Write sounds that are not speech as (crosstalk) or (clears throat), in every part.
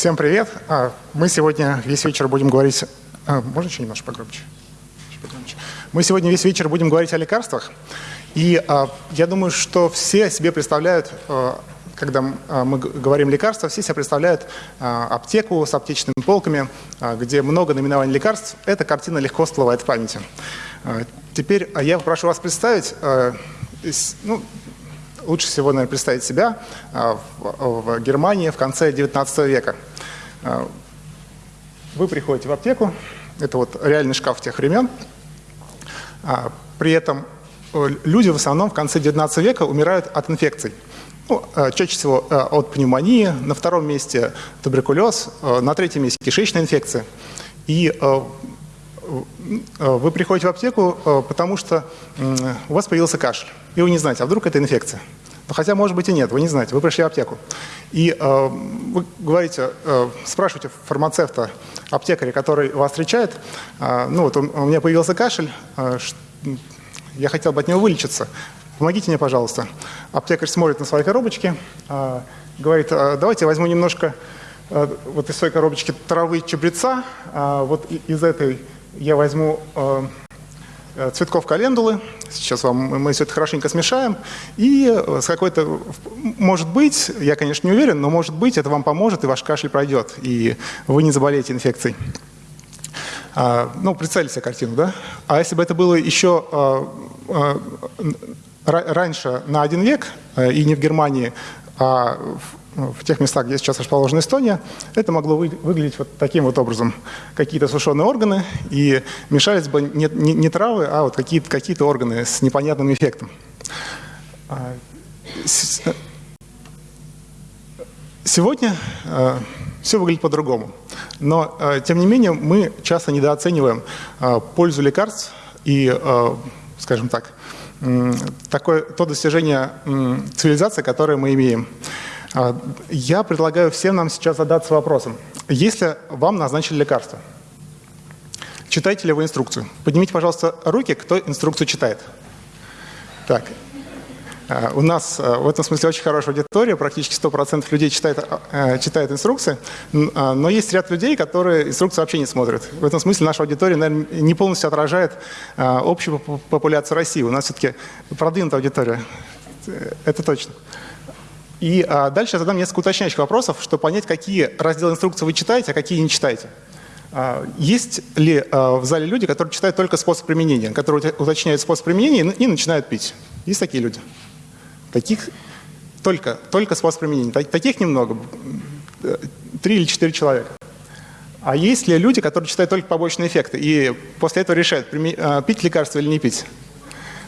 Всем привет. А, мы сегодня весь вечер будем говорить... А, можно еще немножко погромче? Мы сегодня весь вечер будем говорить о лекарствах. И а, я думаю, что все себе представляют, когда мы говорим лекарства, все себе представляют аптеку с аптечными полками, где много наименований лекарств. Эта картина легко всплывает в памяти. Теперь я прошу вас представить, ну, лучше всего, наверное, представить себя в Германии в конце 19 века. А, вы приходите в аптеку, это вот реальный шкаф тех времен. А, при этом э, люди в основном в конце 19 века умирают от инфекций. Ну, чаще всего от пневмонии, на втором месте туберкулез, на третьем месте кишечная инфекция. И вы приходите в аптеку, потому что у вас появился кашель, и вы не знаете, а вдруг это инфекция. Хотя, может быть, и нет, вы не знаете, вы пришли в аптеку. И э, вы говорите, э, спрашиваете фармацевта, аптекаря, который вас встречает, э, ну вот у, у меня появился кашель, э, я хотел бы от него вылечиться, помогите мне, пожалуйста. Аптекарь смотрит на свои коробочки, э, говорит, э, давайте я возьму немножко э, вот из своей коробочки травы чабреца, э, вот из этой я возьму... Э, цветков календулы. Сейчас вам мы все это хорошенько смешаем. И э, с какой-то, может быть, я, конечно, не уверен, но может быть, это вам поможет, и ваш кашель пройдет, и вы не заболеете инфекцией. А, ну, представили себе картину, да? А если бы это было еще а, раньше, на один век, и не в Германии, а в тех местах, где сейчас расположена Эстония, это могло вы, выглядеть вот таким вот образом. Какие-то сушеные органы, и мешались бы не, не, не травы, а вот какие-то какие органы с непонятным эффектом. А, сегодня э, все выглядит по-другому. Но, э, тем не менее, мы часто недооцениваем пользу лекарств и, скажем так, такое, то достижение цивилизации, которое мы имеем. А, я предлагаю всем нам сейчас задаться вопросом. Если вам назначили лекарство, читаете ли вы инструкцию? Поднимите, пожалуйста, руки, кто инструкцию читает. Так, а, у нас а, в этом смысле очень хорошая аудитория, практически 100% людей читает, читает инструкции, но есть ряд людей, которые инструкции вообще не смотрят. В этом смысле наша аудитория, наверное, не полностью отражает общую популяцию России. У нас все-таки продвинутая аудитория, это точно. И а, дальше я задам несколько уточняющих вопросов, чтобы понять, какие разделы инструкции вы читаете, а какие не читаете. А, есть ли а, в зале люди, которые читают только способ применения, которые уточняют способ применения и, и начинают пить? Есть такие люди? Таких только, только способ применения. Таких немного, три или четыре человека. А есть ли люди, которые читают только побочные эффекты и после этого решают, а, пить лекарство или не пить?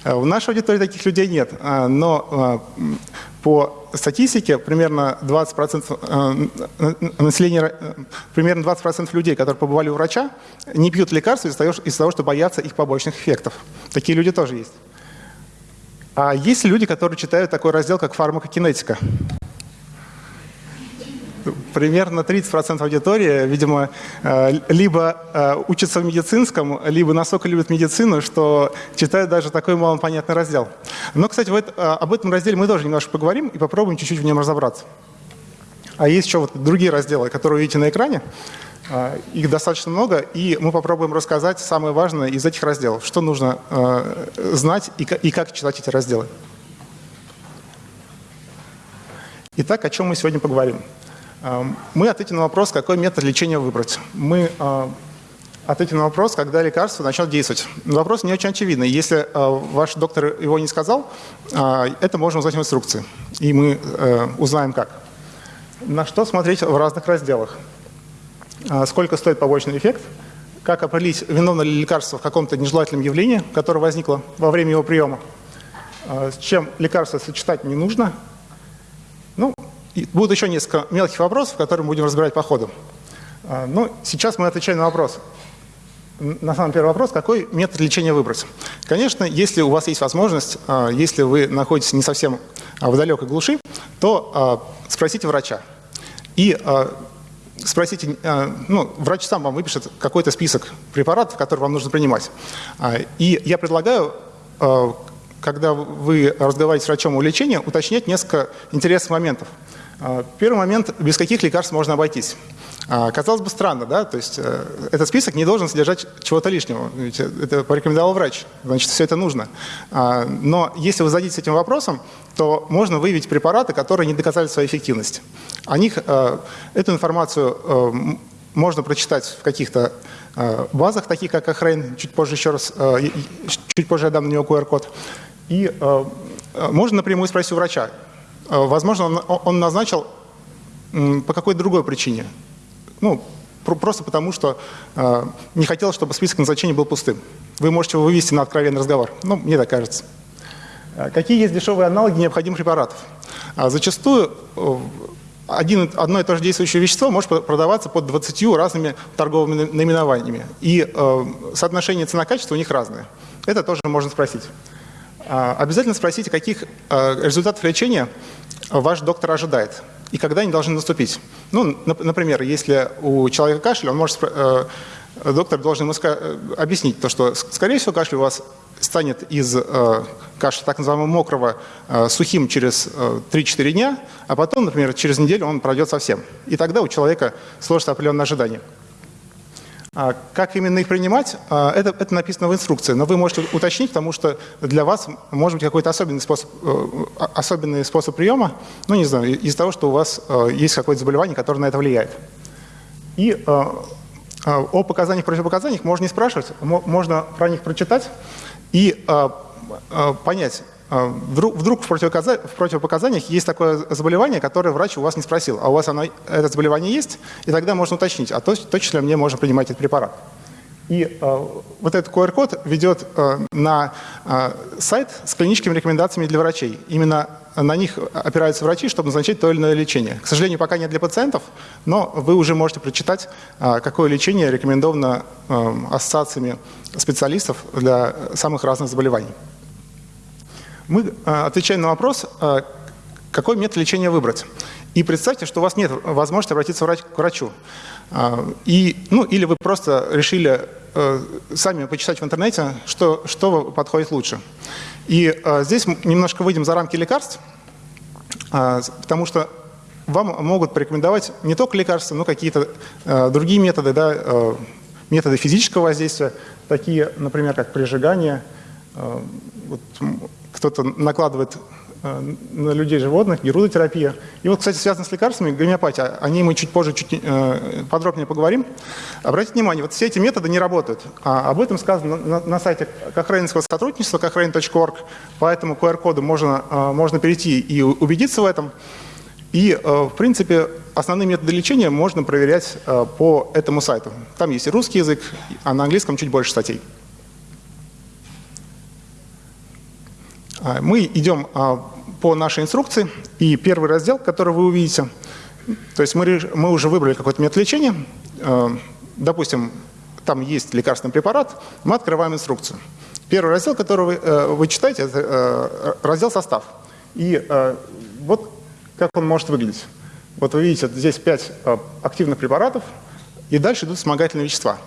А, в нашей аудитории таких людей нет, но по статистике примерно 20% э, населения, э, примерно 20% людей, которые побывали у врача, не пьют лекарства из-за того, из того, что боятся их побочных эффектов. Такие люди тоже есть. А есть люди, которые читают такой раздел, как фармакокинетика примерно 30% аудитории, видимо, э, либо э, учатся в медицинском, либо настолько любят медицину, что читают даже такой малопонятный раздел. Но, кстати, вот э, об этом разделе мы тоже немножко поговорим и попробуем чуть-чуть в нем разобраться. А есть еще вот другие разделы, которые видите на экране. Их достаточно много, и мы попробуем рассказать самое важное из этих разделов, что нужно знать и как читать эти разделы. Итак, о чем мы сегодня поговорим? Мы ответим на вопрос, какой метод лечения выбрать. Мы а, ответим на вопрос, когда лекарство начнет действовать. Вопрос не очень очевидный. Если а, ваш доктор его не сказал, а, это можно узнать в инструкции. И мы э, узнаем как. На что смотреть в разных разделах. Сколько стоит побочный эффект, как определить, виновно ли лекарство в каком-то нежелательном явлении, которое возникло во время его приема, с чем лекарство сочетать не нужно. Ну, будут еще несколько мелких вопросов, которые мы будем разбирать по ходу. А, ну, сейчас мы отвечаем на вопрос. На самый первый вопрос, какой метод лечения выбрать? Конечно, если у вас есть возможность, а, если вы находитесь не совсем а, в далекой глуши, то спросите врача. И спросите, ну, врач сам вам выпишет какой-то список препаратов, которые вам нужно принимать. И я предлагаю когда вы разговариваете с врачом о лечении, уточнять несколько интересных моментов. Первый момент, без каких лекарств можно обойтись. Казалось бы, странно, да? То есть э, этот список не должен содержать чего-то лишнего. Ведь это порекомендовал врач, значит, все это нужно. Но если вы зададитесь этим вопросом, то можно выявить препараты, которые не доказали свою эффективность. О них, э, эту информацию э, можно прочитать в каких-то базах, таких как Ахрейн, чуть позже еще раз, чуть позже я дам на него QR-код. И можно напрямую спросить у врача. Возможно, он, он назначил по какой-то другой причине. Ну, просто потому, что э, не хотел, чтобы список назначений был пустым. Вы можете его вывести на откровенный разговор. Ну, мне так кажется. Э, какие есть дешевые аналоги необходимых препаратов? А зачастую э, один, одно и то же действующее вещество может продаваться под 20 разными торговыми наименованиями. И э, соотношение цена-качество у них разное. Это тоже можно спросить. А, обязательно спросите, каких э, результатов лечения ваш доктор ожидает и когда они должны наступить. Ну, например, если у человека кашель, он может, э, доктор должен ему э, объяснить то, что, скорее всего, кашель у вас станет из э, кашля так называемого мокрого сухим через 3-4 дня, а потом, например, через неделю он пройдет совсем. И тогда у человека сложится определенное ожидание. А как именно их принимать, а, это, это написано в инструкции, но вы можете уточнить, потому что для вас может быть какой-то особенный способ, э, особенный способ приема, ну не знаю, из-за того, что у вас э, есть какое-то заболевание, которое на это влияет. И э, о показаниях, противопоказаниях можно не спрашивать, можно про них прочитать и понять, вдруг, вдруг в, в противопоказаниях есть такое заболевание, которое врач у вас не спросил, а у вас оно, это заболевание есть, и тогда можно уточнить, а то, точно ли мне можно принимать этот препарат. И э, вот этот QR-код ведет э, на э, сайт с клиническими рекомендациями для врачей. Именно на них опираются врачи, чтобы назначить то или иное лечение. К сожалению, пока нет для пациентов, но вы уже можете прочитать, э, какое лечение рекомендовано э, ассоциациями специалистов для самых разных заболеваний. Мы а, отвечаем на вопрос, а, какой метод лечения выбрать. И представьте, что у вас нет возможности обратиться к врачу. А, и, ну, или вы просто решили сами почитать в интернете, что, что подходит лучше. И здесь немножко выйдем за рамки лекарств, потому что вам могут порекомендовать не только лекарства, но какие-то другие методы, да, методы физического воздействия, такие, например, как прижигание, вот, кто-то накладывает э, на людей животных, герудотерапия. И вот, кстати, связано с лекарствами, гомеопатия, о ней мы чуть позже чуть э, подробнее поговорим. Обратите внимание, вот все эти методы не работают. А об этом сказано на, на сайте Кохрейнского сотрудничества, кохрейн.орг, поэтому QR-коду можно, э, можно перейти и убедиться в этом. И, в принципе, основные методы лечения можно проверять по этому сайту. Там есть и русский язык, а на английском чуть больше статей. Мы идем а, по нашей инструкции, и первый раздел, который вы увидите, то есть мы, мы уже выбрали какой-то метод лечения, а, допустим, там есть лекарственный препарат, мы открываем инструкцию. Первый раздел, который вы, э, вы читаете, это э, раздел «Состав». И э, вот как он может выглядеть. Вот вы видите, здесь 5 активных препаратов, и дальше идут вспомогательные вещества.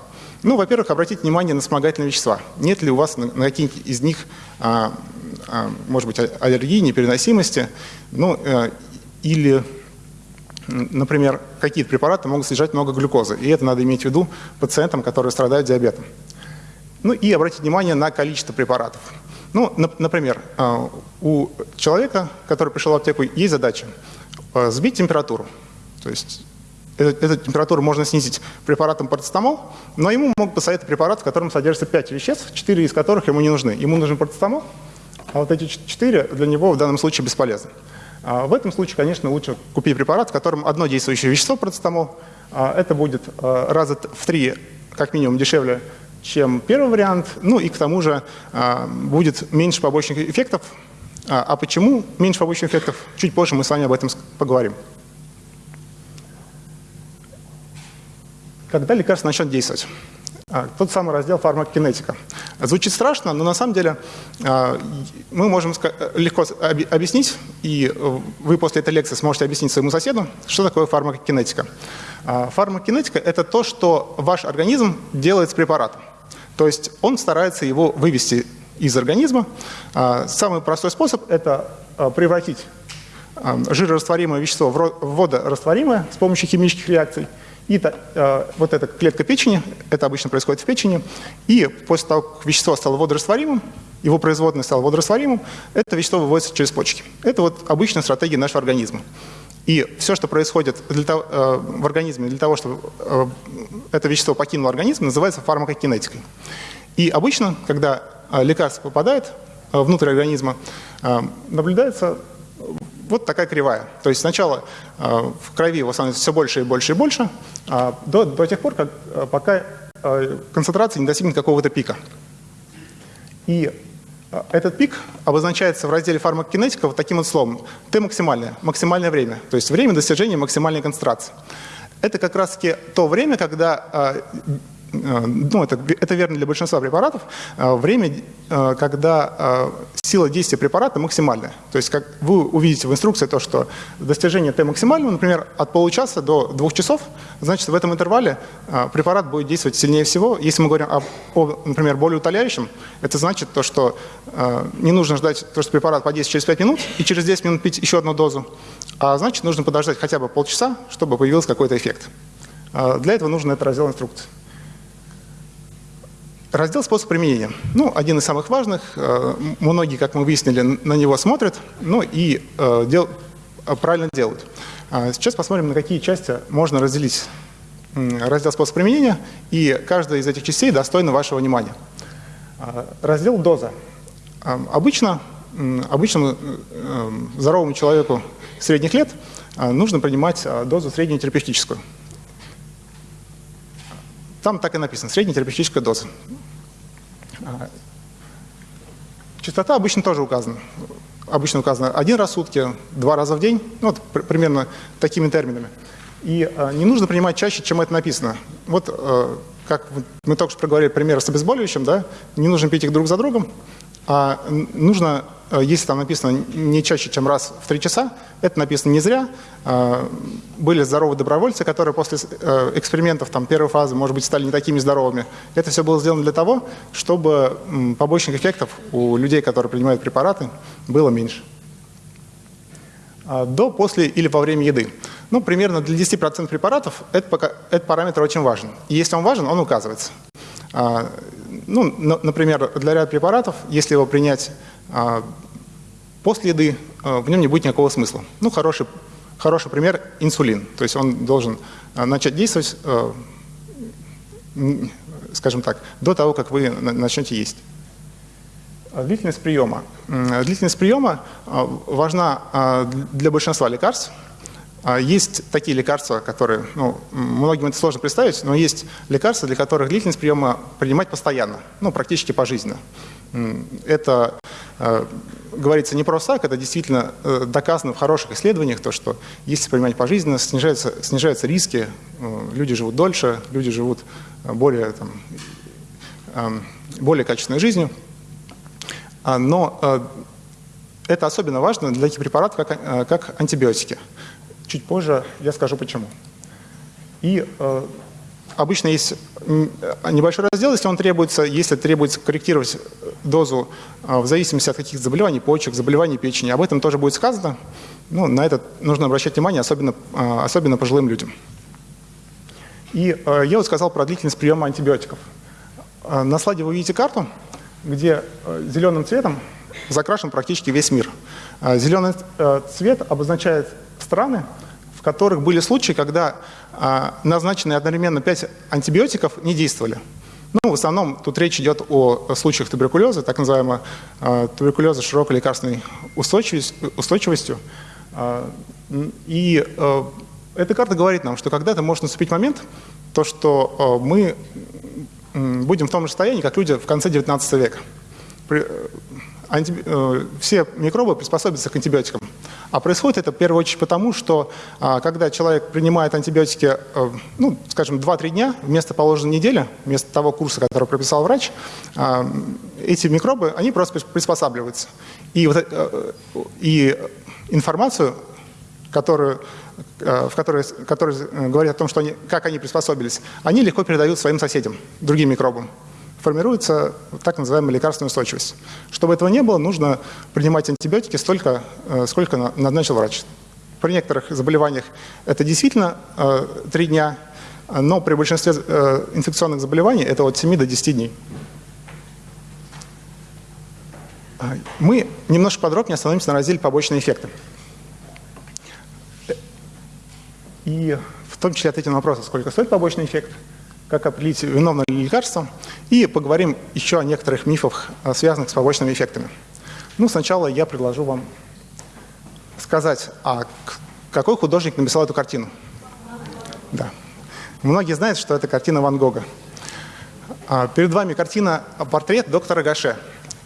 Ну, во-первых, обратите внимание на вспомогательные вещества. Нет ли у вас на, на какие-нибудь из них а, может быть, аллергии, непереносимости, ну, э, или, например, какие-то препараты могут содержать много глюкозы, и это надо иметь в виду пациентам, которые страдают диабетом. Ну и обратить внимание на количество препаратов. Ну, например, а, у человека, который пришел в аптеку, есть задача а, сбить температуру. То есть эту, эту температуру можно снизить препаратом парацетамол, но ему могут посоветовать препарат, в котором содержится 5 веществ, 4 из которых ему не нужны. Ему нужен парацетамол, а вот эти четыре для него в данном случае бесполезны. А в этом случае, конечно, лучше купить препарат, в котором одно действующее вещество, процетамол. А это будет а, раза в три, как минимум, дешевле, чем первый вариант. Ну и к тому же а, будет меньше побочных эффектов. А почему меньше побочных эффектов? Чуть позже мы с вами об этом поговорим. Когда лекарство начнет действовать? А, тот самый раздел фармакокинетика. Звучит страшно, но на самом деле а, мы можем легко объяснить, и вы после этой лекции сможете объяснить своему соседу, что такое фармакокинетика. А, фармакокинетика – это то, что ваш организм делает с препаратом. То есть он старается его вывести из организма. Самый простой способ – это превратить жирорастворимое вещество в водорастворимое с помощью химических реакций. И э, вот эта клетка печени, это обычно происходит в печени, и после того, как вещество стало водорастворимым, его производное стало водорастворимым, это вещество выводится через почки. Это вот обычная стратегия нашего организма. И все, что происходит для того, э, в организме для того, чтобы э, это вещество покинуло организм, называется фармакокинетикой. И обычно, когда э, лекарство попадает э, внутрь организма, э, наблюдается вот такая кривая. То есть сначала э, в крови его становится все больше и больше и больше, а до, до тех пор, как, э, пока э, концентрация не достигнет какого-то пика. И этот пик обозначается в разделе фармакокинетика вот таким вот словом. Т максимальное, максимальное время, то есть время достижения максимальной концентрации. Это как раз-таки то время, когда ну, это, это верно для большинства препаратов, э, время, э, когда сила действия препарата максимальная. То есть как вы увидите в инструкции то, что достижение Т максимального, например, от получаса до двух часов, значит, в этом интервале препарат будет действовать сильнее всего. Если мы говорим о, о например, более утоляющем, это значит то, что не нужно ждать, то, что препарат подействует через 5 минут и через 10 минут пить еще одну дозу, а значит, нужно подождать хотя бы полчаса, чтобы появился какой-то эффект. Для этого нужен этот раздел инструкции. Раздел «Способ применения». Ну, один из самых важных. Э, многие, как мы выяснили, на него смотрят, ну и э, дел, э, правильно делают. А сейчас посмотрим, на какие части можно разделить раздел «Способ применения», и каждая из этих частей достойна вашего внимания. А, раздел «Доза». А, обычно, обычному здоровому человеку средних лет нужно принимать дозу среднетерапевтическую. Там так и написано, среднетерапевтическая доза. А, частота обычно тоже указана. Обычно указано один раз в сутки, два раза в день, ну, вот примерно такими терминами. И э, не нужно принимать чаще, чем это написано. Вот э, как мы только что проговорили пример с обезболивающим, да, не нужно пить их друг за другом, а нужно Э, если там написано не чаще, чем раз в три часа, это написано не зря. Э, были здоровые добровольцы, которые после э, экспериментов там, первой фазы, может быть, стали не такими здоровыми. Это все было сделано для того, чтобы побочных эффектов у людей, которые принимают препараты, было меньше. До, после или во время еды. Ну, примерно для 10% препаратов этот, этот параметр очень важен. И если он важен, он указывается. Ну, например, для ряда препаратов, если его принять а после еды а, в нем не будет никакого смысла. Ну, хороший, хороший пример – инсулин. То есть он должен а, начать действовать, скажем так, до того, как вы начнете есть. Длительность приема. Длительность приема важна для большинства лекарств. Есть такие лекарства, которые, ну, многим это сложно представить, но есть лекарства, для которых длительность приема принимать постоянно, ну, практически пожизненно. Это э, говорится не просто так, это действительно э, доказано в хороших исследованиях, то, что если принимать пожизненно, снижаются, снижаются риски, э, люди живут дольше, люди живут более, там, эм, более качественной жизнью. А, но это особенно важно для таких препаратов, как, как антибиотики. Чуть позже я скажу почему. И Обычно есть небольшой раздел, если он требуется, если требуется корректировать дозу а, в зависимости от каких заболеваний почек, заболеваний печени. Об этом тоже будет сказано. Ну, на это нужно обращать внимание, особенно, а, особенно пожилым людям. И а, я вот сказал про длительность приема антибиотиков. На слайде вы видите карту, где зеленым цветом закрашен практически весь мир. Зеленый цвет обозначает страны, в которых были случаи, когда а, назначенные одновременно 5 антибиотиков не действовали. Ну, в основном тут речь идет о случаях туберкулеза, так называемого э, туберкулеза широкой лекарственной устойчивостью. Э, и э, эта карта говорит нам, что когда-то может наступить момент, то, что э, мы э, будем в том же состоянии, как люди в конце 19 века. Э, анти, э, все микробы приспособятся к антибиотикам. А происходит это в первую очередь потому, что а, когда человек принимает антибиотики, а, ну, скажем, 2-3 дня вместо положенной недели, вместо того курса, который прописал врач, а, эти микробы, они просто приспосабливаются. И, вот, а, и информацию, которую, в которой, которой говорит о том, что они, как они приспособились, они легко передают своим соседям, другим микробам. Формируется так называемая лекарственная устойчивость. Чтобы этого не было, нужно принимать антибиотики столько, э, сколько назначил врач. При некоторых заболеваниях это действительно э, 3 дня, но при большинстве э, инфекционных заболеваний это от 7 до 10 дней. Мы немножко подробнее остановимся на разделе побочные эффекты. И в том числе ответим на вопрос, сколько стоит побочный эффект, как определить, виновно ли лекарство, и поговорим еще о некоторых мифах, связанных с побочными эффектами. Ну, сначала я предложу вам сказать, а какой художник написал эту картину? Да. Многие знают, что это картина Ван Гога. А, перед вами картина «Портрет доктора Гаше».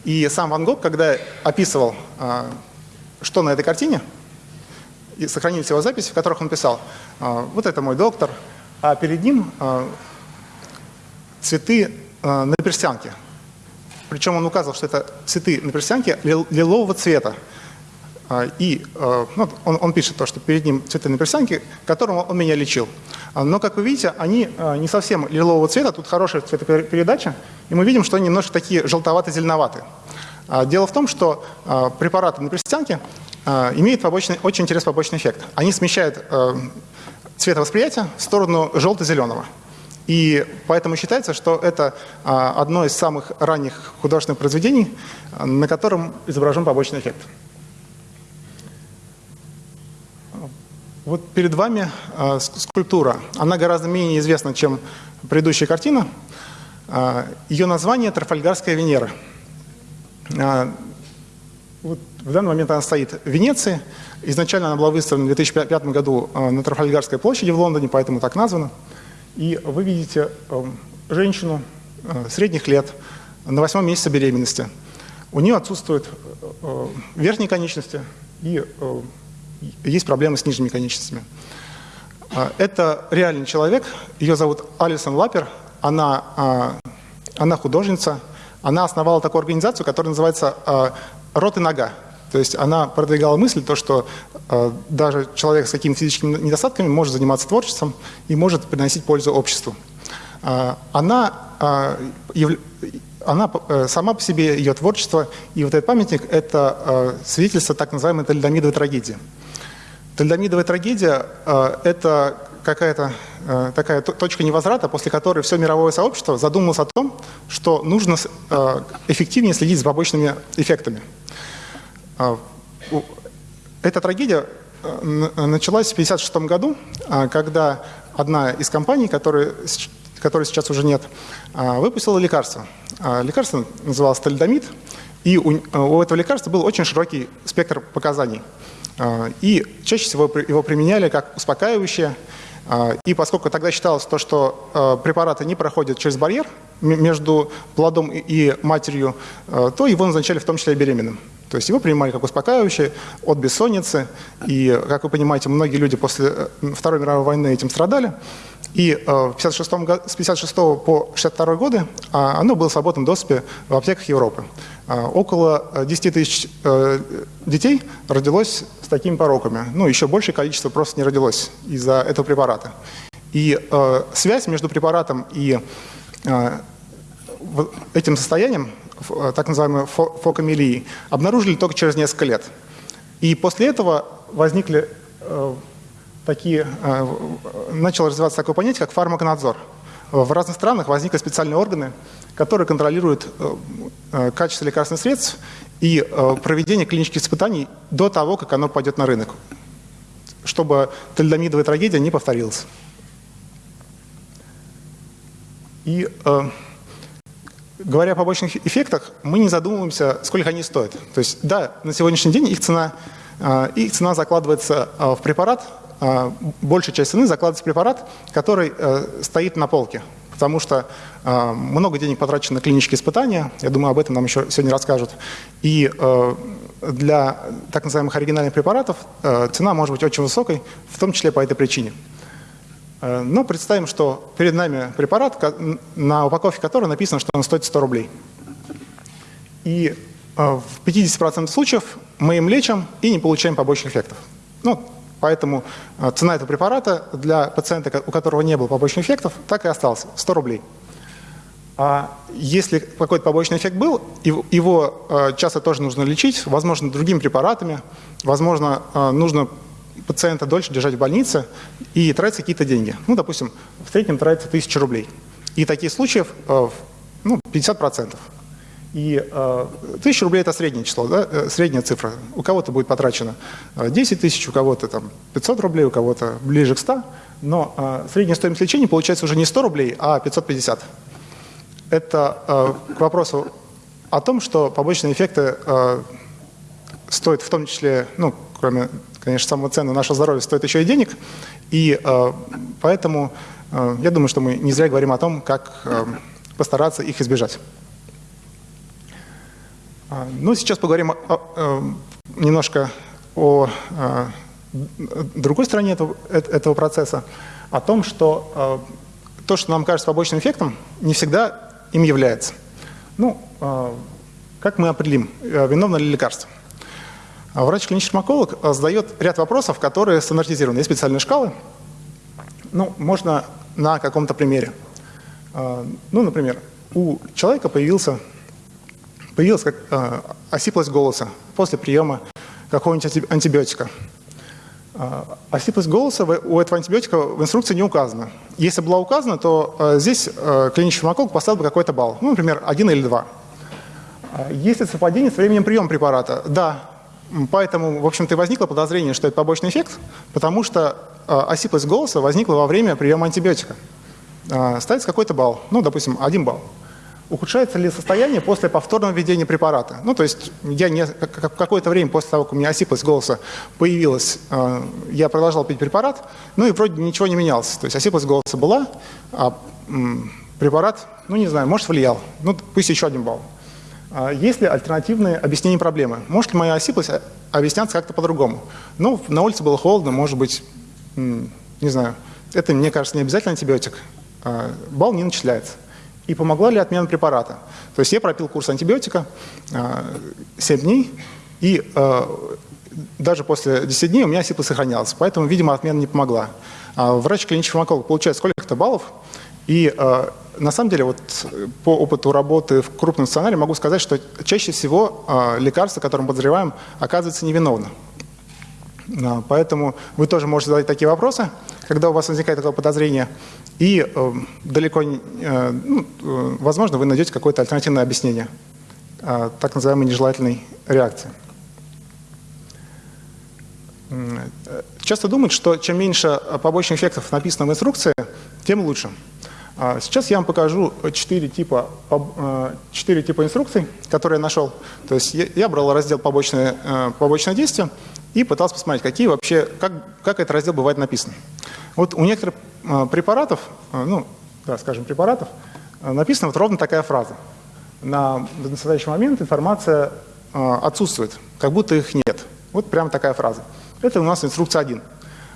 И сам Ван Гог, когда описывал, а, что на этой картине, и сохранились его записи, в которых он писал, а, вот это мой доктор, а перед ним цветы на перстянке. Причем он указывал, что это цветы на перстянке лилового цвета. А, и а, ну, он, он пишет то, что перед ним цветы на перстянке, которым он меня лечил. А, но, как вы видите, они не совсем лилового цвета, тут хорошая цветопередача, и мы видим, что они немножко такие желтовато-зеленоватые. Дело в том, что препараты на перстянке имеют побочный, очень интересный побочный эффект. Они смещают цветовосприятие в сторону желто-зеленого. И поэтому считается, что это одно из самых ранних художественных произведений, на котором изображен побочный эффект. Вот перед вами э, скульптура. Она гораздо менее известна, чем предыдущая картина. Э, ее название «Трафальгарская Венера». Вот в данный момент она стоит в Венеции. Изначально она была выставлена в 2005 году на Трафальгарской площади в Лондоне, поэтому так названа. И вы видите э, женщину э, средних лет на восьмом месяце беременности. У нее отсутствуют э, верхние конечности и э, есть проблемы с нижними конечностями. А, это реальный человек, ее зовут Алисон Лапер, она, а, она художница, она основала такую организацию, которая называется а, «Рот и нога». То есть она продвигала мысль, то, что даже человек с какими-то физическими недостатками может заниматься творчеством и может приносить пользу обществу. Она, она э, сама по себе, ее творчество и вот этот памятник – это свидетельство так называемой тальдомидовой трагедии. Тальдомидовая трагедия э, – это какая-то э, такая точка невозврата, после которой все мировое сообщество задумалось о том, что нужно э, эффективнее следить за побочными эффектами. Эта трагедия началась в 1956 году, когда одна из компаний, которой, которой сейчас уже нет, выпустила лекарство. Лекарство называлось тальдомид, и у, у этого лекарства был очень широкий спектр показаний – а, и чаще всего его применяли как успокаивающее. А, и поскольку тогда считалось то, что а, препараты не проходят через барьер между плодом и матерью, то его назначали в том числе и беременным. То есть его принимали как успокаивающее от бессонницы. И, как вы понимаете, многие люди после э, Второй мировой войны этим страдали. И э, 56 с 56 по 62 годы оно было в свободном доступе в аптеках Европы. Около 10 э, тысяч э, детей родилось с такими пороками. Ну, еще большее количество просто не родилось из-за этого препарата. И связь между препаратом и этим состоянием так называемой фокомелии, обнаружили только через несколько лет. И после этого возникли такие, э, начало развиваться такое понятие, как фармаконадзор. В разных странах возникли специальные органы, которые контролируют качество лекарственных средств и проведение клинических испытаний до того, как оно пойдет на рынок, чтобы тальдомидовая трагедия не повторилась. И говоря о побочных эффектах, мы не задумываемся, сколько они стоят. То есть, да, на сегодняшний день их цена, их цена закладывается в препарат, большая часть цены закладывается препарат, который э, стоит на полке. Потому что много денег потрачено на клинические испытания, я думаю, об этом нам еще сегодня расскажут. И э, для так называемых оригинальных препаратов э, цена может быть очень высокой, в том числе по этой причине. Но представим, что перед нами препарат, на упаковке которого написано, что он стоит 100 рублей. И в 50% случаев мы им лечим и не получаем побочных эффектов. Ну, поэтому э, цена этого препарата для пациента, у которого не было побочных эффектов, так и осталась – 100 рублей. А если какой-то побочный эффект был, его э, часто тоже нужно лечить, возможно, другими препаратами, возможно, э, нужно пациента дольше держать в больнице и тратить какие-то деньги. Ну, допустим, в среднем тратится 1000 рублей. И таких случаев ну, 50%. И э, 1000 рублей – это среднее число, да? Э, средняя цифра. У кого-то будет потрачено 10 тысяч, у кого-то там 500 рублей, у кого-то ближе к 100. Но э, средняя стоимость лечения получается уже не 100 рублей, а 550. Это э, к вопросу о том, что побочные эффекты э, стоят в том числе, ну, кроме, конечно, самого ценного нашего здоровья, стоят еще и денег. И э, поэтому э, я думаю, что мы не зря говорим о том, как э, постараться их избежать. А, ну, сейчас поговорим о, о, немножко о, о другой стороне этого, этого процесса, о том, что то, что нам кажется побочным эффектом, не всегда им является. Ну, как мы определим, виновно ли лекарство? А врач-клинический фармаколог задает ряд вопросов, которые стандартизированы. Есть специальные шкалы. Ну, можно на каком-то примере. Ну, например, у человека появился появилась как, э, осиплость голоса после приема какого-нибудь антибиотика. Э, осиплость голоса у этого антибиотика в инструкции не указана. Если была указана, то э, здесь э, клинический фармаколог поставил бы какой-то балл, ну, например, один или два. Э, есть ли совпадение с временем приема препарата? Да. Поэтому, в общем-то, возникло подозрение, что это побочный эффект, потому что осиплость голоса возникла во время приема антибиотика. Ставится какой-то балл, ну, допустим, один балл ухудшается ли состояние после повторного введения препарата. Ну, то есть я не, какое-то время после того, как у меня осиплость голоса появилась, э, я продолжал пить препарат, ну и вроде ничего не менялось. То есть осиплость голоса была, а препарат, ну не знаю, может влиял. Ну, пусть еще один балл. А есть ли альтернативные объяснения проблемы? Может ли моя осиплость объясняться как-то по-другому? Ну, на улице было холодно, может быть, не знаю. Это, мне кажется, не обязательно антибиотик. А балл не начисляется и помогла ли отмена препарата. То есть я пропил курс антибиотика 7 а, дней, и а, даже после 10 дней у меня сипа сохранялась, поэтому, видимо, отмена не помогла. А врач клинический фармаколог получает сколько-то баллов, и на самом деле вот по опыту работы в крупном сценарии могу сказать, что чаще всего лекарство, которым подозреваем, оказывается невиновно. Поэтому вы тоже можете задать такие вопросы, когда у вас возникает такое подозрение. И э, далеко, э, ну, э, возможно, вы найдете какое-то альтернативное объяснение э, так называемой нежелательной реакции. Часто думают, что чем меньше побочных эффектов написано в инструкции, тем лучше. А сейчас я вам покажу четыре типа, э, четыре типа инструкций, которые я нашел. То есть я брал раздел побочное, э, побочное действие и пытался посмотреть, какие вообще, как, как этот раздел бывает написан. Вот у некоторых э, препаратов, э, ну, да, скажем, препаратов, э, написана вот ровно такая фраза. На, на настоящий момент информация отсутствует, как будто их нет. Вот прямо такая фраза. Это у нас инструкция 1.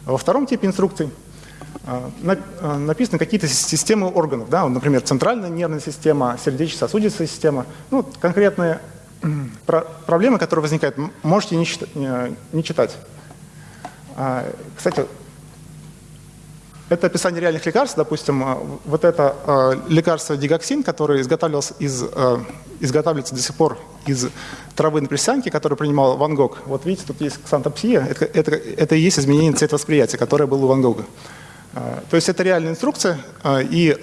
Во втором типе инструкций написаны какие-то системы органов, да, например, центральная нервная система, сердечно-сосудистая система, ну, конкретные (clears throat) проблемы, которые возникают, можете не, читать. А, кстати, это описание реальных лекарств. Допустим, а, вот это а, лекарство дигоксин, которое изготавливался из, изготавливается до сих пор из травы на присянке, которую принимал Ван Гог. Вот видите, тут есть ксантопсия. Это, это, это и есть изменение цветовосприятия, которое было у Ван Гога. То есть это реальная инструкция, и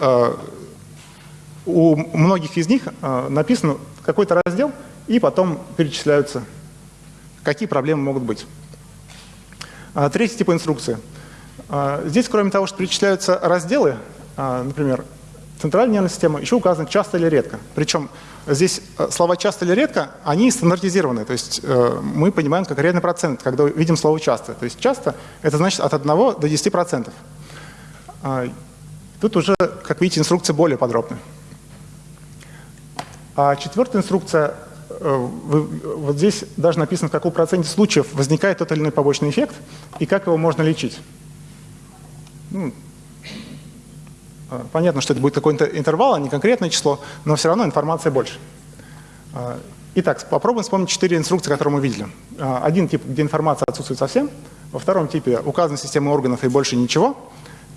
у многих из них написан какой-то раздел, и потом перечисляются, какие проблемы могут быть. А, третий тип инструкции. А, здесь, кроме того, что перечисляются разделы, а, например, центральная нервная система, еще указано часто или редко. Причем здесь слова часто или редко, они стандартизированы. То есть э, мы понимаем конкретный процент, когда видим слово часто. То есть часто это значит от 1 до 10%. Тут уже, как видите, инструкция более подробная. А четвертая инструкция Э, вот здесь даже написано, в каком проценте случаев возникает тот или иной побочный эффект и как его можно лечить. Ну, э, понятно, что это будет какой-то интервал, а не конкретное число, но все равно информация больше. Э, итак, попробуем вспомнить четыре инструкции, которые мы видели. Один тип, где информация отсутствует совсем. Во втором типе указана система органов и больше ничего.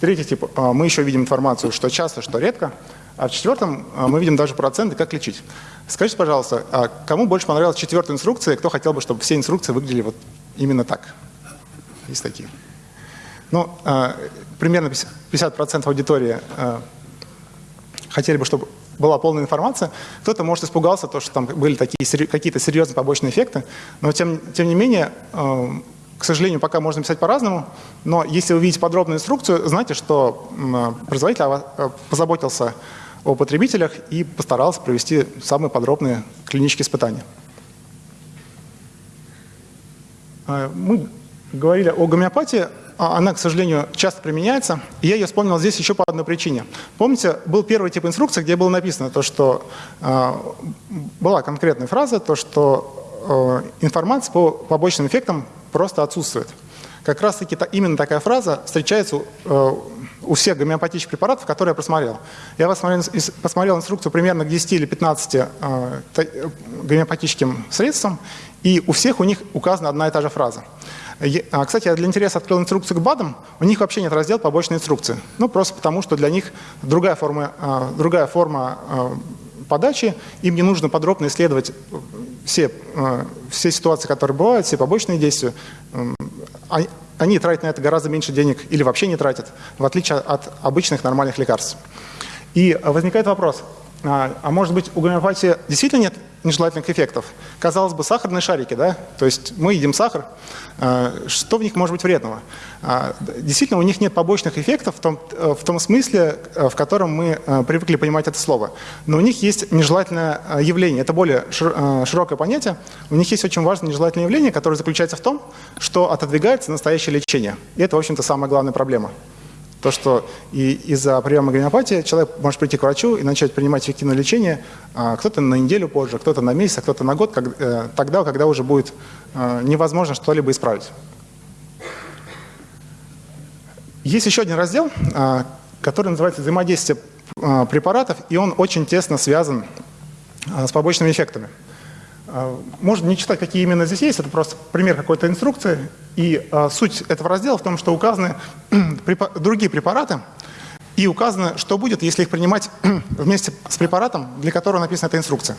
Третий тип, мы еще видим информацию, что часто, что редко. А в четвертом мы видим даже проценты, как лечить. Скажите, пожалуйста, а кому больше понравилась четвертая инструкция, кто хотел бы, чтобы все инструкции выглядели вот именно так? Есть такие. Ну, примерно 50% аудитории хотели бы, чтобы была полная информация. Кто-то, может, испугался, то, что там были такие какие-то серьезные побочные эффекты, но тем, тем не менее, к сожалению, пока можно писать по-разному, но если вы видите подробную инструкцию, знайте, что производитель э, позаботился о потребителях и постарался провести самые подробные клинические испытания. Мы говорили о гомеопатии. А она, к сожалению, часто применяется. И я ее вспомнил здесь еще по одной причине. Помните, был первый тип инструкции, где было написано то, что э, была конкретная фраза, то, что э, информация по побочным эффектам просто отсутствует. Как раз-таки та, именно такая фраза встречается у всех гомеопатических препаратов, которые я просмотрел. Я посмотрел, посмотрел инструкцию примерно к 10 или 15 э, гомеопатическим средствам, и у всех у них указана одна и та же фраза. А, кстати, я для интереса открыл инструкцию к БАДам. У них вообще нет раздела побочной инструкции. Ну, просто потому, что для них другая форма, а, другая форма а, подачи. Им не нужно подробно исследовать все, все ситуации, которые бывают, все побочные действия. Они тратят на это гораздо меньше денег или вообще не тратят, в отличие от обычных нормальных лекарств. И возникает вопрос, а может быть у гомеопатии действительно нет нежелательных эффектов. Казалось бы, сахарные шарики, да? То есть мы едим сахар, а, что в них может быть вредного? А, действительно, у них нет побочных эффектов в том, э, в том смысле, э, в котором мы э, привыкли понимать это слово. Но у них есть нежелательное явление. Это более широкое понятие. У них есть очень важное нежелательное явление, которое заключается в том, что отодвигается настоящее лечение. И это, в общем-то, самая главная проблема. То, что из-за приема гомеопатии человек может прийти к врачу и начать принимать эффективное лечение, а кто-то на неделю позже, кто-то на месяц, а кто-то на год, как, э, тогда, когда уже будет э, невозможно что-либо исправить. Есть еще один раздел, э, который называется «Взаимодействие э, препаратов», и он очень тесно связан с побочными эффектами. Э, можно не читать, какие именно здесь есть, это просто пример какой-то инструкции, и а, суть этого раздела в том, что указаны (clears throat) другие препараты, и указано, что будет, если их принимать (clears throat) вместе с препаратом, для которого написана эта инструкция.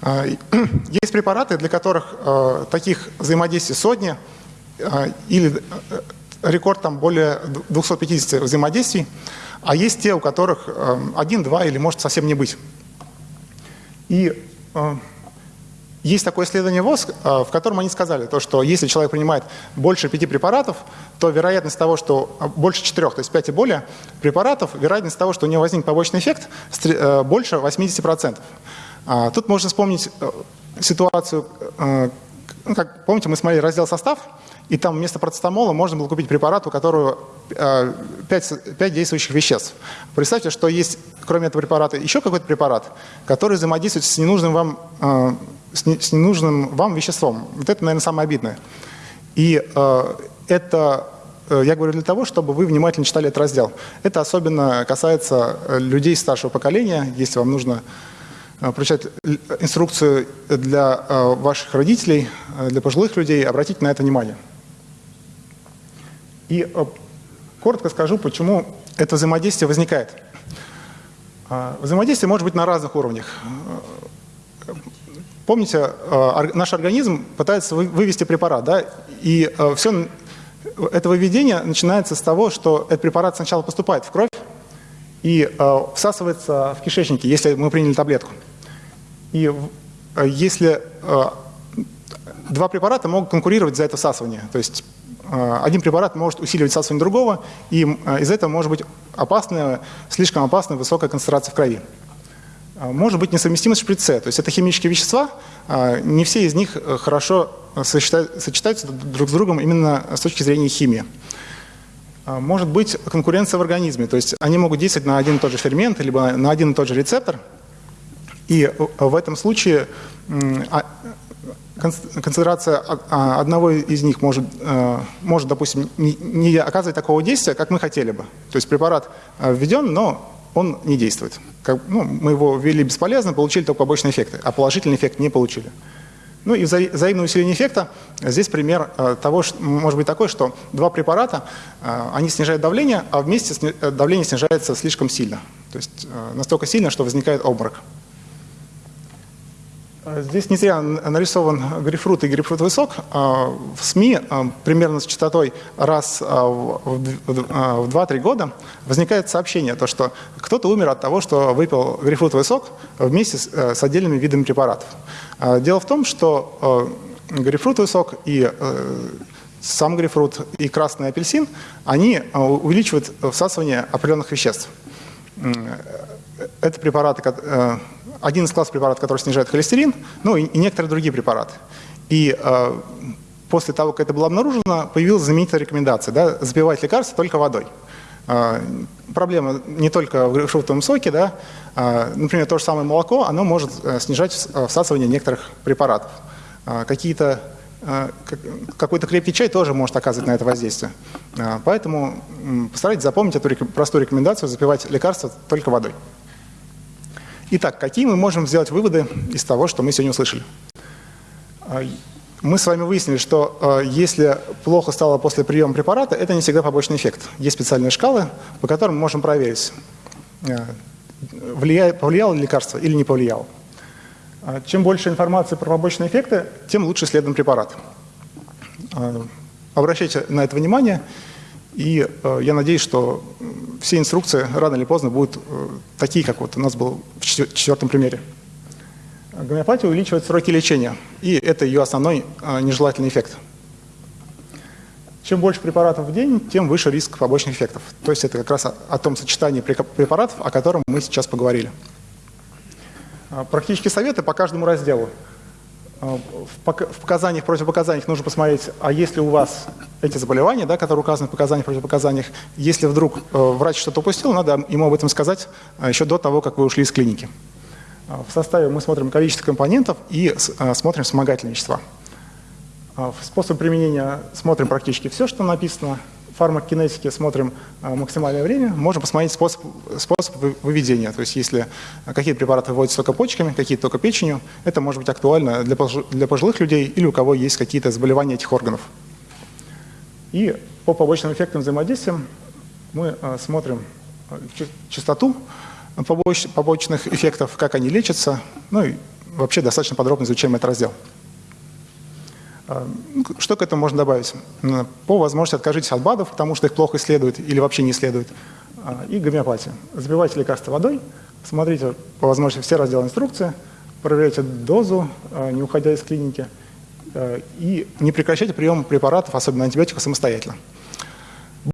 А, (clears throat) есть препараты, для которых а, таких взаимодействий сотни, а, или э, рекорд там более 250 взаимодействий, а есть те, у которых один, два или может совсем не быть. И есть такое исследование ВОЗ, а, в котором они сказали, то, что если человек принимает больше пяти препаратов, то вероятность того, что а, больше четырех, то есть пять и более препаратов, вероятность того, что у него возник побочный эффект, э, больше 80%. А, тут можно вспомнить э, ситуацию, э, ну, как помните, мы смотрели раздел «Состав», и там вместо процетамола можно было купить препарат, у которого 5, 5 действующих веществ. Представьте, что есть, кроме этого препарата, еще какой-то препарат, который взаимодействует с ненужным вам с, не, с ненужным вам веществом. Вот это, наверное, самое обидное. И э, это э, я говорю для того, чтобы вы внимательно читали этот раздел. Это особенно касается э, людей старшего поколения. Если вам нужно э, прочитать инструкцию для ваших родителей, для пожилых людей, обратите на это внимание. И коротко скажу, почему это взаимодействие возникает. Взаимодействие может быть на разных уровнях. Помните, э, наш организм пытается вывести препарат, да, и э, все это выведение начинается с того, что этот препарат сначала поступает в кровь и э, всасывается в кишечнике, если мы приняли таблетку. И если два препарата могут конкурировать за это всасывание, то есть один препарат может усиливать всасывание другого, и из-за этого может быть опасная, слишком опасная высокая концентрация в крови. А, может быть несовместимость в шприце. То есть это химические вещества, а, не все из них э, хорошо э, сочетаются друг с другом именно с точки зрения химии. А, может быть конкуренция в организме, то есть они могут действовать на один и тот же фермент, либо на один и тот же рецептор, и э, в этом случае концентрация одного из них может, может допустим, не оказывать такого действия, как мы хотели бы. То есть препарат введен, но он не действует. Как, ну, мы его ввели бесполезно, получили только побочные эффекты, а положительный эффект не получили. Ну и вза взаимное усиление эффекта. Здесь пример э, того, что, может быть такой, что два препарата, э, они снижают давление, а вместе сни э, давление снижается слишком сильно. То есть настолько сильно, что возникает обморок. Здесь не зря нарисован грейпфрут и грейпфрутовый сок. В СМИ примерно с частотой раз в 2-3 года возникает сообщение, то, что кто-то умер от того, что выпил грейпфрутовый сок вместе с отдельными видами препаратов. Дело в том, что грейпфрутовый сок и сам грейпфрут и красный апельсин, они увеличивают всасывание определенных веществ. Это препараты, один из классов препаратов, который снижает холестерин, ну и, некоторые другие препараты. И э, после того, как это было обнаружено, появилась знаменитая рекомендация, да, запивать лекарства только водой. Э, проблема не только в грейпфрутовом соке, да, э, например, то же самое молоко, оно может э, снижать э, всасывание некоторых препаратов. Э, какие-то э, какой-то крепкий чай тоже может оказывать на это воздействие. Поэтому постарайтесь запомнить эту простую рекомендацию запивать лекарства только водой. Итак, какие мы можем сделать выводы из того, что мы сегодня услышали? А, мы с вами выяснили, что а, если плохо стало после приема препарата, это не всегда побочный эффект. Есть специальные шкалы, по которым мы можем проверить, а, повлияло ли лекарство или не повлияло. Чем больше информации про побочные эффекты, тем лучше исследуем препарат. Обращайте на это внимание, и я надеюсь, что все инструкции рано или поздно будут э, такие, как вот у нас был в четвертом примере. Гомеопатия увеличивает сроки лечения, и это ее основной э, нежелательный эффект. Чем больше препаратов в день, тем выше риск побочных эффектов. То есть это как раз о, о том сочетании препаратов, о котором мы сейчас поговорили. Э, практические советы по каждому разделу. А, в показаниях, противопоказаниях нужно посмотреть, а если у вас эти заболевания, да, которые указаны в показаниях, противопоказаниях, если вдруг э, врач что-то упустил, надо ему об этом сказать а, еще до того, как вы ушли из клиники. А, в составе мы смотрим количество компонентов и смотрим вспомогательные вещества. В способ применения смотрим практически все, что написано фармакокинетике смотрим а, максимальное время, можем посмотреть способ, способ выведения. То есть если какие препараты выводятся только почками, какие только печенью, это может быть актуально для, для пожилых людей или у кого есть какие-то заболевания этих органов. И по побочным эффектам взаимодействия мы а, смотрим а, частоту побочных эффектов, как они лечатся, ну и вообще достаточно подробно изучаем этот раздел. Ну, что к этому можно добавить? По возможности откажитесь от БАДов, потому что их плохо исследуют или вообще не исследуют. А, и гомеопатия. Забивайте лекарства водой, смотрите по возможности все разделы инструкции, проверяйте дозу, не уходя из клиники, и не прекращайте прием препаратов, особенно антибиотиков, самостоятельно.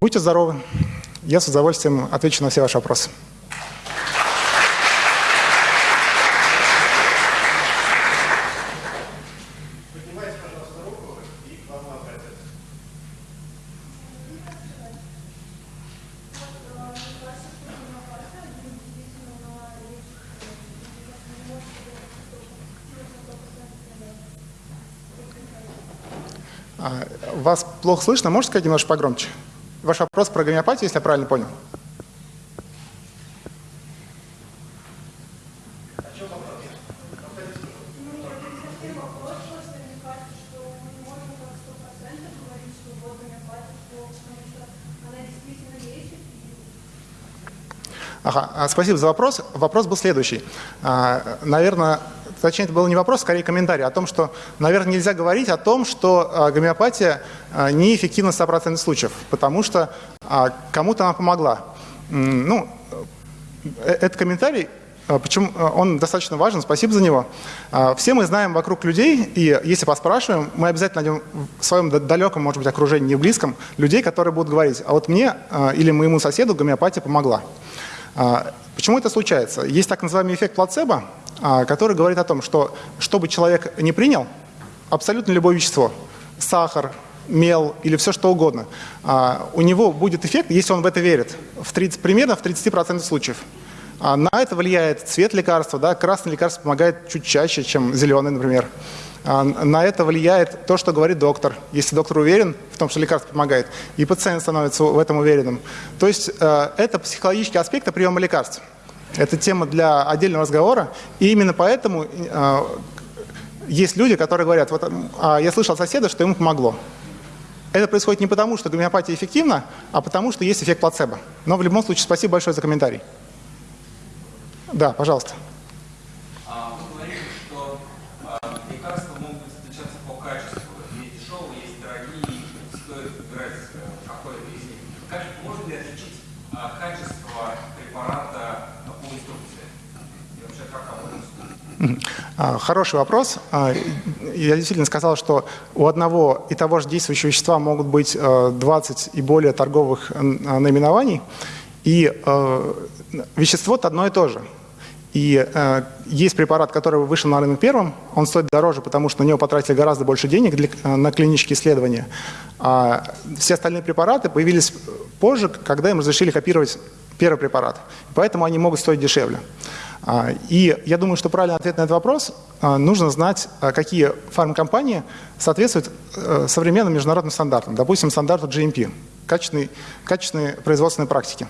Будьте здоровы. Я с удовольствием отвечу на все ваши вопросы. Вас плохо слышно, можете сказать немножко погромче? Ваш вопрос про гомеопатию, если я правильно понял. Ага, а, спасибо за вопрос. Вопрос был следующий. А, наверное, точнее, это был не вопрос, скорее комментарий о том, что, наверное, нельзя говорить о том, что а, гомеопатия а, неэффективна в 100% случаев, потому что а, кому-то она помогла. Ну, э, этот комментарий Почему он достаточно важен, спасибо за него. Все мы знаем вокруг людей, и если поспрашиваем, мы обязательно найдем в своем далеком, может быть, окружении, не близком, людей, которые будут говорить, а вот мне или моему соседу гомеопатия помогла. Почему это случается? Есть так называемый эффект плацебо, а, который говорит о том, что чтобы человек не принял абсолютно любое вещество, сахар, мел или все что угодно, а, у него будет эффект, если он в это верит, в 30, примерно в 30% случаев. А, на это влияет цвет лекарства, да, красное лекарство помогает чуть чаще, чем зеленый, например. На это влияет то, что говорит доктор. Если доктор уверен в том, что лекарство помогает, и пациент становится в этом уверенным. То есть это психологический аспект приема лекарств. Это тема для отдельного разговора. И именно поэтому э, есть люди, которые говорят, вот, э, я слышал от соседа, что ему помогло. Это происходит не потому, что гомеопатия эффективна, а потому, что есть эффект плацебо. Но в любом случае, спасибо большое за комментарий. Да, пожалуйста. Хороший вопрос. А, я действительно сказал, что у одного и того же действующего вещества могут быть 20 и более торговых наименований, и вещество-то одно и то же. И э, есть препарат, который вышел на рынок первым, он стоит дороже, потому что на него потратили гораздо больше денег для, э, на клинические исследования. А все остальные препараты появились позже, когда им разрешили копировать первый препарат. Поэтому они могут стоить дешевле. А, и я думаю, что правильный ответ на этот вопрос а, нужно знать, а, какие фармкомпании соответствуют э, современным международным стандартам, допустим, стандарту GMP, качественной производственной практики.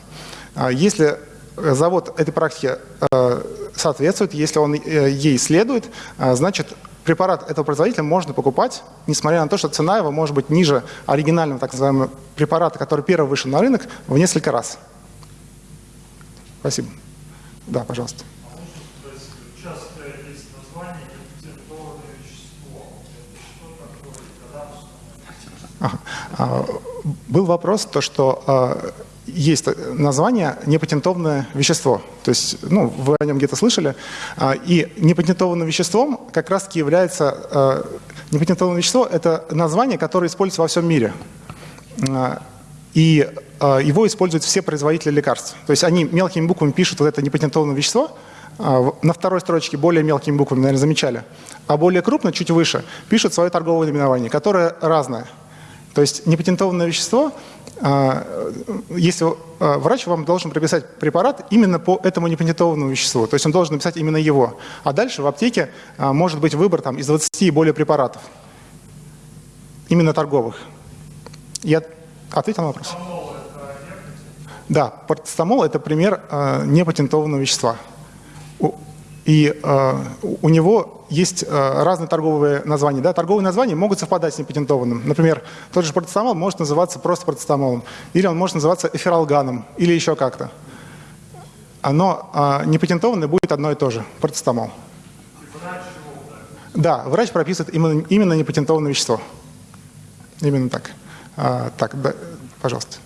Если завод этой практике э, соответствует, если он э, ей следует, значит, препарат этого производителя можно покупать, несмотря на то, что цена его может быть ниже оригинального так называемого препарата, который первый вышел на рынок, в несколько раз. Спасибо. Да, пожалуйста. А, был вопрос, то, что а, есть название непатентованное вещество. То есть, ну, вы о нем где-то слышали. А, и непатентованным веществом как раз-таки является... Непатентованное вещество – это название, которое используется во всем мире. И его используют все производители лекарств. То есть они мелкими буквами пишут вот это непатентованное вещество, на второй строчке более мелкими буквами, наверное, замечали, а более крупно, чуть выше, пишут свое торговое наименование, которое разное – то есть непатентованное вещество, а, если а, врач вам должен прописать препарат именно по этому непатентованному веществу, то есть он должен написать именно его. А дальше в аптеке а, может быть выбор там, из 20 и более препаратов, именно торговых. Я ответил на вопрос? Да, парацетамол – это пример непатентованного вещества. И э, у него есть э, разные торговые названия. Да? Торговые названия могут совпадать с непатентованным. Например, тот же процетамол может называться просто процетамолом, или он может называться эфиралганом, или еще как-то. Но э, непатентованный будет одно и то же – процетамол. Да, врач прописывает именно, именно непатентованное вещество. Именно так. А, так, да, пожалуйста.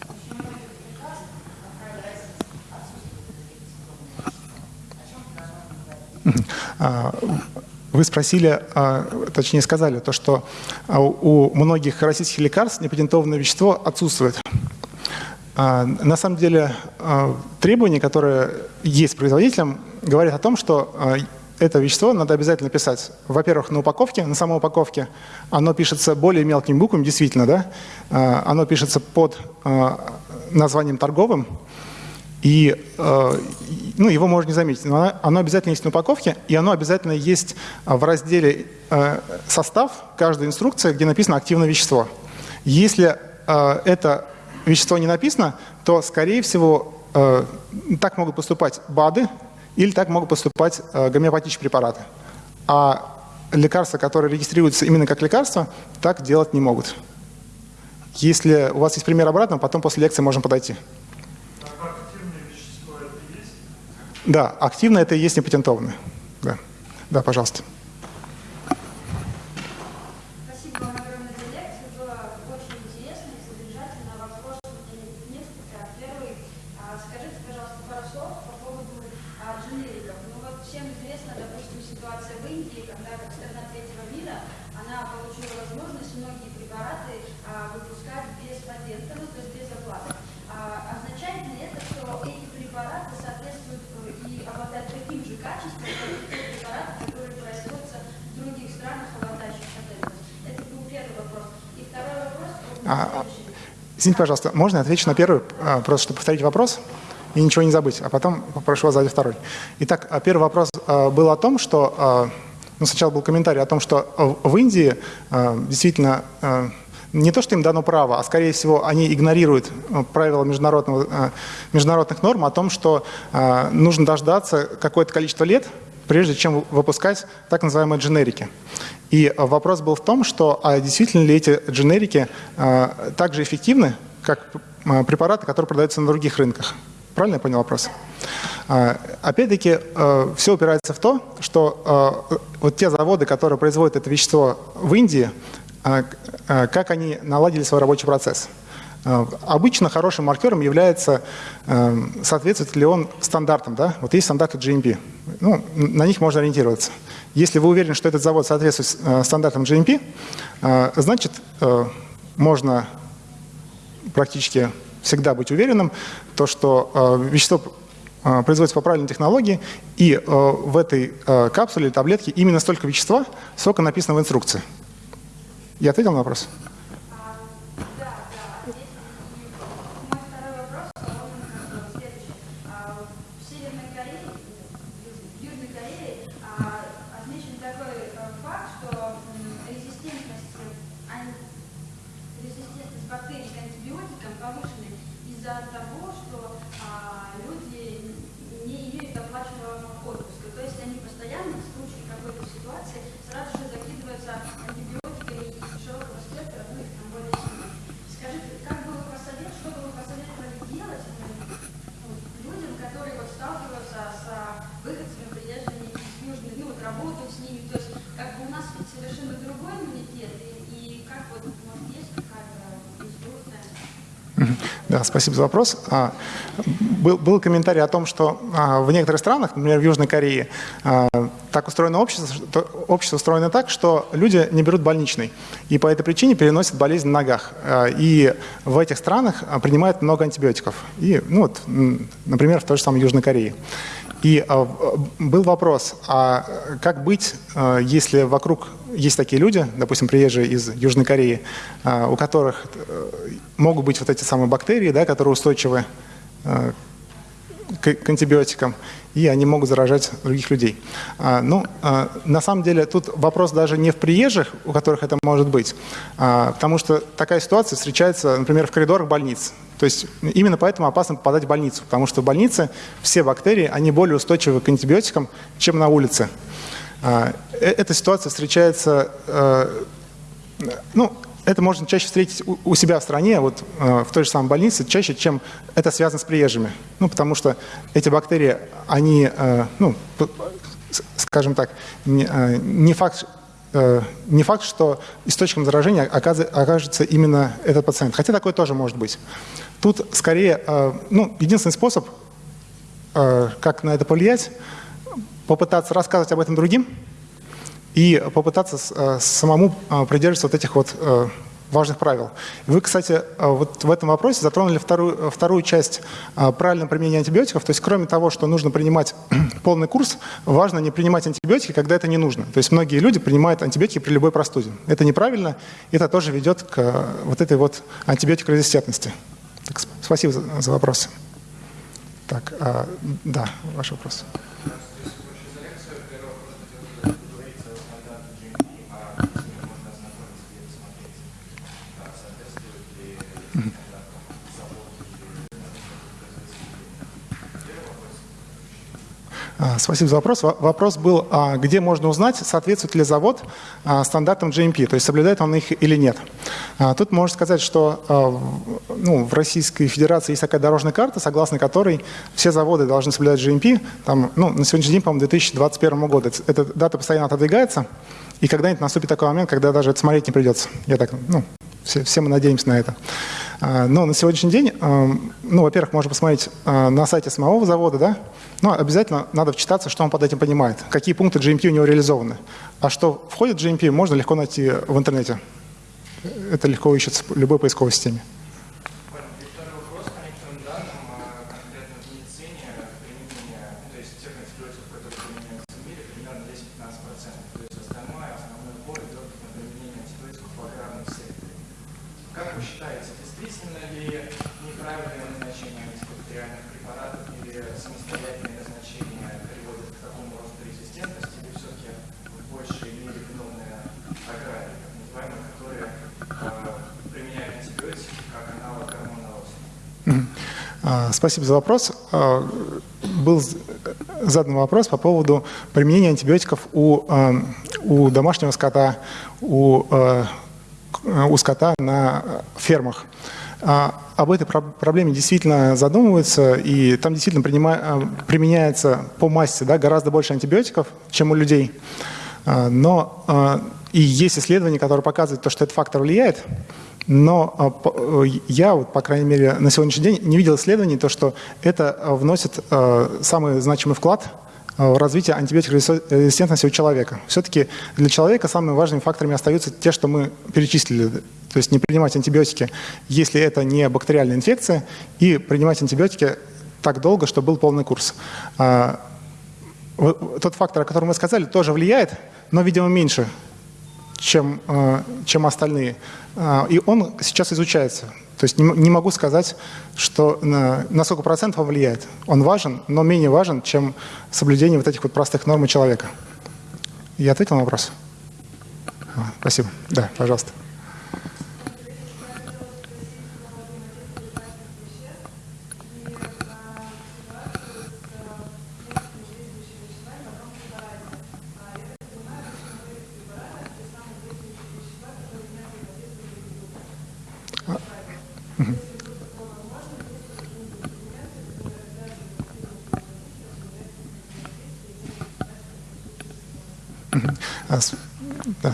Вы спросили, а, точнее сказали, то, что а, у многих российских лекарств непатентованное вещество отсутствует. На самом деле требования, которые есть производителям, говорят о том, что это вещество надо обязательно писать, во-первых, на упаковке, на самой упаковке. Оно пишется более мелкими буквами, действительно, да? Оно пишется под названием торговым, и э, ну, его можно не заметить, но оно, обязательно есть на упаковке, и оно обязательно есть э, в разделе э, «Состав» каждой инструкции, где написано «Активное вещество». Если это вещество не написано, то, скорее всего, так могут поступать БАДы или так могут поступать гомеопатические препараты. А лекарства, которые регистрируются именно как лекарства, так делать не могут. Если у вас есть пример обратного, потом после лекции можем подойти. Да, активно это и есть непатентованное. Да, да пожалуйста. Извините, пожалуйста, можно я отвечу на первый, а, просто чтобы повторить вопрос и ничего не забыть, а потом попрошу вас задать второй. Итак, а, первый вопрос а, был о том, что, ну, сначала был комментарий о том, что в Индии действительно не то, что им дано право, а скорее всего они игнорируют правила международного, международных норм о том, что нужно дождаться какое-то количество лет, прежде чем выпускать так называемые дженерики. И вопрос был в том, что а действительно ли эти дженерики а, так же эффективны, как а, препараты, которые продаются на других рынках. Правильно я понял вопрос? Опять-таки, э, все упирается в то, что э, вот те заводы, которые производят это вещество в Индии, э, как они наладили свой рабочий процесс. Обычно хорошим маркером является, соответствует ли он стандартам. Да? Вот есть стандарты GMP. Ну, на них можно ориентироваться. Если вы уверены, что этот завод соответствует стандартам GMP, значит, можно практически всегда быть уверенным, то, что вещество производится по правильной технологии, и э, в этой э, капсуле или таблетке именно столько вещества, сколько написано в инструкции. Я ответил на вопрос? Спасибо за вопрос. А, был, был комментарий о том, что а, в некоторых странах, например, в Южной Корее, а, так устроено общество, что, общество устроено так, что люди не берут больничный, и по этой причине переносят болезнь на ногах. И в этих странах принимают много антибиотиков. И, ну вот, например, в той же самой Южной Корее. И был вопрос, а как быть, если вокруг есть такие люди, допустим, приезжие из Южной Кореи, а, у которых э, могут быть вот эти самые бактерии, да, которые устойчивы э, к антибиотикам, и они могут заражать других людей. А, ну, а, на самом деле тут вопрос даже не в приезжих, у которых это может быть, потому что такая ситуация встречается, например, в коридорах больниц. То есть именно поэтому опасно попадать в больницу, потому что в больнице все бактерии, они более устойчивы к антибиотикам, чем на улице. А, э, эта ситуация встречается, э, ну, это можно чаще встретить у себя в стране, вот э, в той же самой больнице, чаще, чем это связано с приезжими. Ну, потому что эти бактерии, они, ну, скажем так, не факт, не факт, что источником заражения окажется именно этот пациент. Хотя такое тоже может быть. Тут скорее, ну, единственный способ, как на это повлиять, попытаться рассказывать об этом другим и попытаться э, самому э, придерживаться вот этих вот э, важных правил. Вы, кстати, вот в этом вопросе затронули вторую, вторую часть правильного применения антибиотиков. То есть кроме того, что нужно принимать (clears throat) полный курс, важно не принимать антибиотики, когда это не нужно. То есть многие люди принимают антибиотики при любой простуде. Это неправильно, это тоже ведет к вот этой вот антибиотикорезистентности. Так, спасибо за, за вопрос. Так, а, да, ваш вопрос. А, спасибо за вопрос. Вопрос был, а, где можно узнать, соответствует ли завод а, стандартам GMP, то есть соблюдает он их или нет. Тут можно сказать, что ну, в Российской Федерации есть такая дорожная карта, согласно которой все заводы должны соблюдать GMP. Там, ну, на сегодняшний день, по-моему, 2021 года. Эта дата постоянно отодвигается, и когда-нибудь наступит такой момент, когда даже это смотреть не придется. Я так, ну, все, все мы надеемся на это. Но на сегодняшний день, ну, во-первых, можно посмотреть на сайте самого завода, да, но обязательно надо вчитаться, что он под этим понимает, какие пункты GMP у него реализованы. А что входит в GMP, можно легко найти в интернете. Это легко ищется в любой поисковой системе. Спасибо за вопрос. А, был задан вопрос по поводу применения антибиотиков у, а, у домашнего скота, у а, у скота на фермах. Об этой проблеме действительно задумываются, и там действительно применяется по массе да, гораздо больше антибиотиков, чем у людей. Но и есть исследования, которые показывают, то, что этот фактор влияет, но э, я, вот, по крайней мере, на сегодняшний день не видел исследований, то, что это э, вносит э, самый значимый вклад в развитие антибиотикорезистентности у человека. Все-таки для человека самыми важными факторами остаются те, что мы перечислили. То есть не принимать антибиотики, если это не бактериальная инфекция, и принимать антибиотики так долго, чтобы был полный курс. А, тот фактор, о котором мы сказали, тоже влияет, но, видимо, меньше, чем, чем остальные. А, и он сейчас изучается. То есть не могу сказать, что на, на сколько процентов он влияет. Он важен, но менее важен, чем соблюдение вот этих вот простых норм человека. Я ответил на вопрос? А, спасибо. Да, пожалуйста.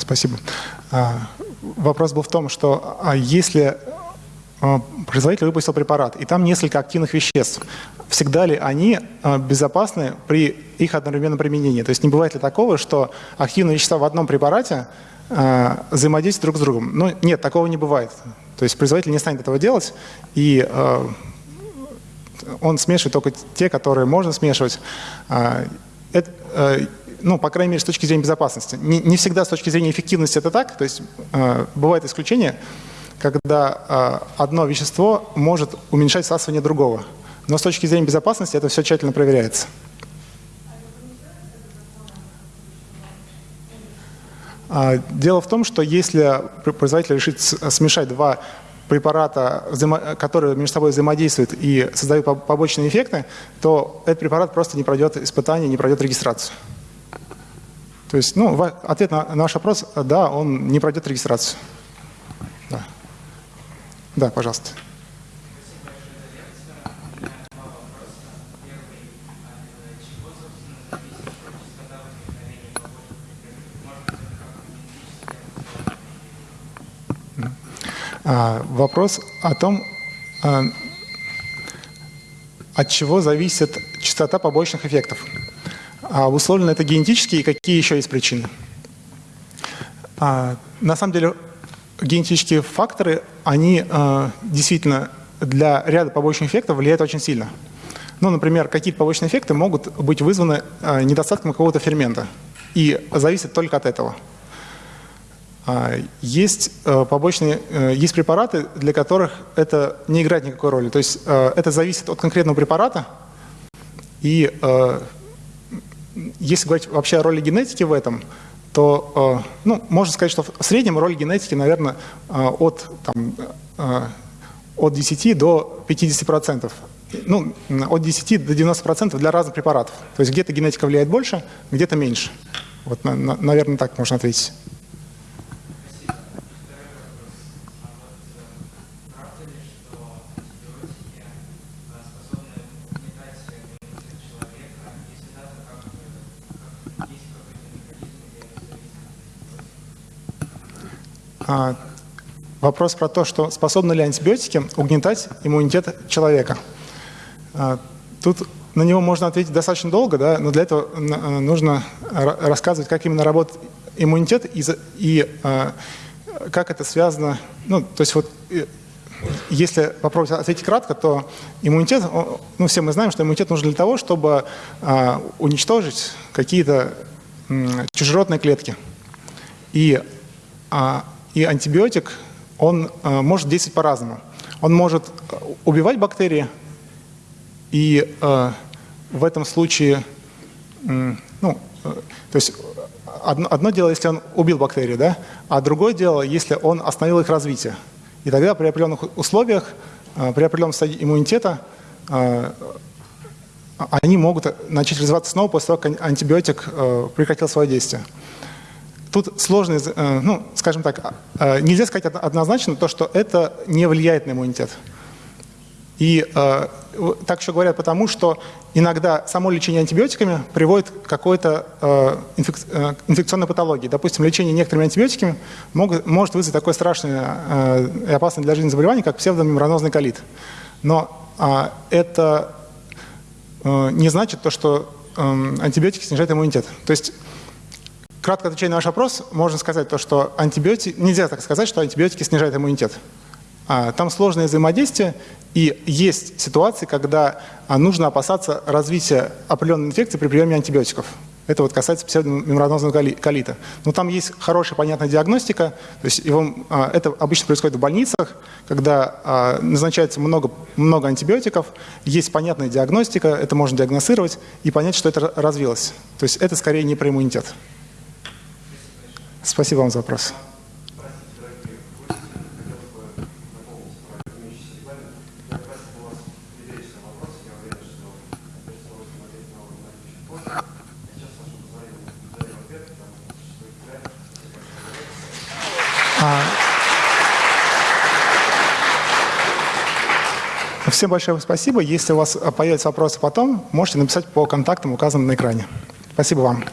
Спасибо. А, вопрос был в том, что а если производитель выпустил препарат, и там несколько активных веществ, всегда ли они безопасны при их одновременном применении? То есть не бывает ли такого, что активные вещества в одном препарате взаимодействуют друг с другом? Ну, нет, такого не бывает. То есть производитель не станет этого делать, и он смешивает только те, которые можно смешивать. Ну, по крайней мере, с точки зрения безопасности. Не, не всегда с точки зрения эффективности это так, то есть э, бывает исключение, когда э, одно вещество может уменьшать всасывание другого. Но с точки зрения безопасности это все тщательно проверяется. А, дело в том, что если производитель решит смешать два препарата, которые между собой взаимодействуют и создают побочные эффекты, то этот препарат просто не пройдет испытание, не пройдет регистрацию. То есть, ну, ответ на наш вопрос, да, он не пройдет регистрацию. Да, да пожалуйста. А, вопрос о том, а, от чего зависит частота побочных эффектов. А обусловлено это генетически и какие еще есть причины? А, на самом деле генетические факторы, они а, действительно для ряда побочных эффектов влияют очень сильно. Ну, например, какие-то побочные эффекты могут быть вызваны а, недостатком какого-то фермента и зависят только от этого. А, есть а, побочные, а, есть препараты, для которых это не играет никакой роли. То есть а, это зависит от конкретного препарата, и а, если говорить вообще о роли генетики в этом, то э, ну, можно сказать, что в среднем роль генетики, наверное, э, от, там, э, от 10 до 50%. Ну, от 10 до 90% для разных препаратов. То есть где-то генетика влияет больше, где-то меньше. Вот, наверное, так можно ответить. Вопрос про то, что способны ли антибиотики угнетать иммунитет человека. А, тут на него можно ответить достаточно долго, да, но для этого э, нужно рассказывать, как именно работает иммунитет и, и а, как это связано. Ну, то есть вот э, если попробовать ответить кратко, то иммунитет, ну все мы знаем, что иммунитет нужен для того, чтобы а, уничтожить какие-то чужеродные клетки. И а, и антибиотик, он э, может действовать по-разному. Он может э, убивать бактерии, и э, в этом случае, ну, то есть одно, одно дело, если он убил бактерии, да, а другое дело, если он остановил их развитие. И тогда при определенных условиях, при определенном стадии иммунитета, они могут начать развиваться снова после того, как антибиотик прекратил свое действие. Тут сложно, э, ну, скажем так, э, нельзя сказать однозначно то, что это не влияет на иммунитет. И э, так еще говорят потому, что иногда само лечение антибиотиками приводит к какой-то э, инфек, э, инфекционной патологии. Допустим, лечение некоторыми антибиотиками могут, может вызвать такое страшное э, и опасное для жизни заболевание, как псевдомембранозный колит. Но э, это э, не значит то, что э, антибиотики снижают иммунитет. То есть кратко отвечая на ваш вопрос, можно сказать то, что антибиотики, нельзя так сказать, что антибиотики снижают иммунитет. А, там сложное взаимодействие, и есть ситуации, когда а, нужно опасаться развития определенной инфекции при приеме антибиотиков. Это вот касается псевдомембранозного колита. Но там есть хорошая, понятная диагностика. То есть его, а, это обычно происходит в больницах, когда назначается много, много антибиотиков, есть понятная диагностика, это можно диагностировать и понять, что это развилось. То есть это скорее не про иммунитет. Спасибо вам за вопрос. Всем большое спасибо. Если у вас появятся вопросы потом, можете написать по контактам, указанным на экране. Спасибо вам.